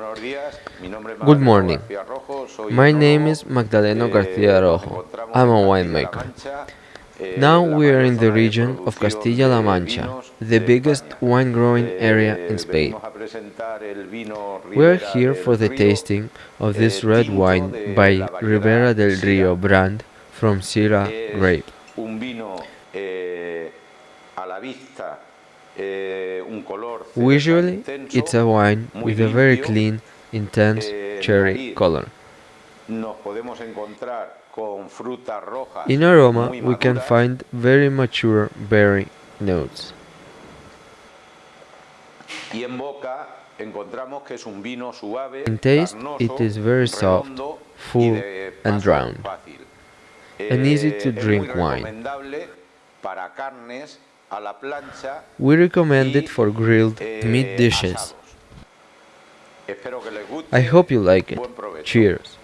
Good morning. My name is Magdaleno García Rojo. I'm a winemaker. Now we are in the region of Castilla-La Mancha, the biggest wine growing area in Spain. We are here for the tasting of this red wine by Ribera del Rio brand from Syrah grape. Visually, it's a wine with a very clean, intense cherry color. In aroma, we can find very mature berry notes. In taste, it is very soft, full and round, an easy to drink wine. We recommend it for grilled meat dishes. I hope you like it. Cheers!